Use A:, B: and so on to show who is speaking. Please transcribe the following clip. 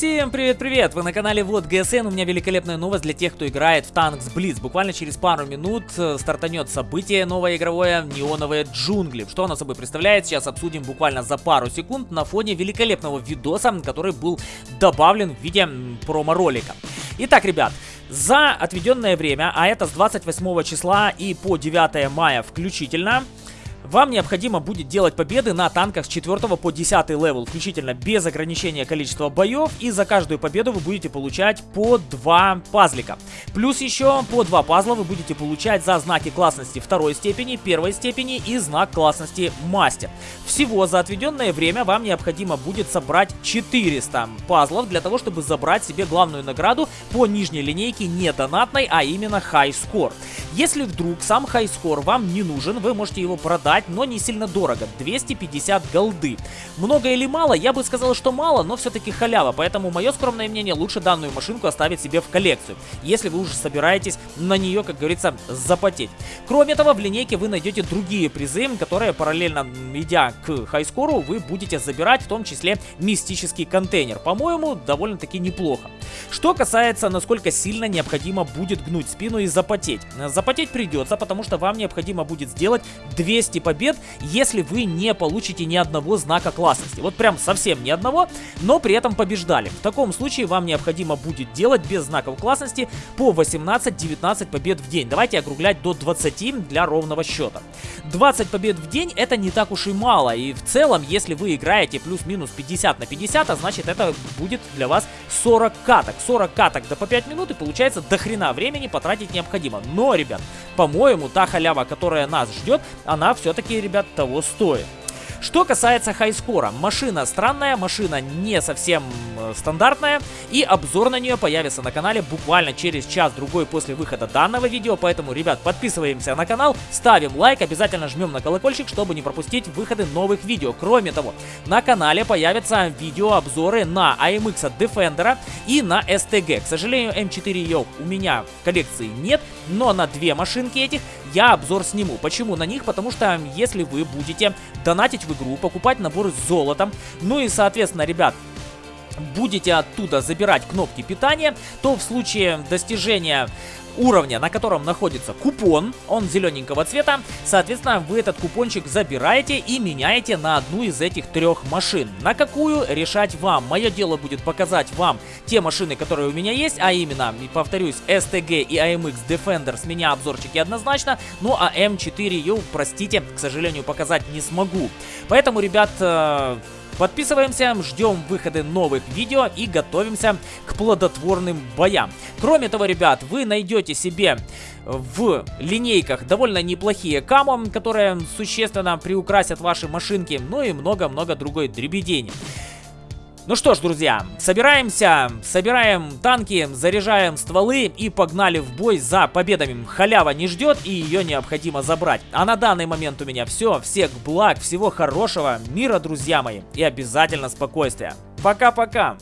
A: Всем привет-привет! Вы на канале Вот ГСН. У меня великолепная новость для тех, кто играет в Tanks Blitz. Буквально через пару минут э, стартанет событие новое игровое Неоновые джунгли. Что оно собой представляет, сейчас обсудим буквально за пару секунд на фоне великолепного видоса, который был добавлен в виде промо-ролика. Итак, ребят, за отведенное время, а это с 28 числа и по 9 мая включительно, вам необходимо будет делать победы на танках с 4 по 10 level, включительно без ограничения количества боев. И за каждую победу вы будете получать по 2 пазлика. Плюс еще по 2 пазла вы будете получать за знаки классности второй степени, первой степени и знак классности мастер. Всего за отведенное время вам необходимо будет собрать 400 пазлов для того, чтобы забрать себе главную награду по нижней линейке не донатной, а именно High Score. Если вдруг сам Score вам не нужен, вы можете его продать но не сильно дорого. 250 голды. Много или мало? Я бы сказал, что мало, но все-таки халява. Поэтому мое скромное мнение, лучше данную машинку оставить себе в коллекцию. Если вы уже собираетесь на нее, как говорится, запотеть. Кроме того, в линейке вы найдете другие призы, которые параллельно идя к хайскору, вы будете забирать, в том числе мистический контейнер. По-моему, довольно-таки неплохо. Что касается, насколько сильно необходимо будет гнуть спину и запотеть. Запотеть придется, потому что вам необходимо будет сделать 200 побед, если вы не получите ни одного знака классности. Вот прям совсем ни одного, но при этом побеждали. В таком случае вам необходимо будет делать без знаков классности по 18-19 побед в день. Давайте округлять до 20 для ровного счета. 20 побед в день это не так уж и мало. И в целом, если вы играете плюс-минус 50 на 50, а значит это будет для вас 40 каток. 40 каток да по 5 минут и получается до хрена времени потратить необходимо. Но, ребят, по-моему, та халява, которая нас ждет, она все-таки, ребят, того стоит. Что касается хайскора, машина странная, машина не совсем э, стандартная, и обзор на нее появится на канале буквально через час-другой после выхода данного видео, поэтому, ребят, подписываемся на канал, ставим лайк, обязательно жмем на колокольчик, чтобы не пропустить выходы новых видео. Кроме того, на канале появятся видеообзоры на AMX Defender и на STG. К сожалению, M4 у меня в коллекции нет, но на две машинки этих я обзор сниму. Почему на них? Потому что если вы будете донатить в игру, покупать наборы с золотом, ну и, соответственно, ребят, будете оттуда забирать кнопки питания, то в случае достижения уровня, на котором находится купон, он зелененького цвета, соответственно, вы этот купончик забираете и меняете на одну из этих трех машин. На какую решать вам. Мое дело будет показать вам те машины, которые у меня есть, а именно, повторюсь, STG и AMX Defender с меня обзорчики однозначно, ну а M4U, простите, к сожалению, показать не смогу. Поэтому, ребят, э, Подписываемся, ждем выхода новых видео и готовимся к плодотворным боям. Кроме того, ребят, вы найдете себе в линейках довольно неплохие камо, которые существенно приукрасят ваши машинки, ну и много-много другой дребедени. Ну что ж, друзья, собираемся, собираем танки, заряжаем стволы и погнали в бой за победами. Халява не ждет и ее необходимо забрать. А на данный момент у меня все. Всех благ, всего хорошего, мира, друзья мои, и обязательно спокойствия. Пока-пока!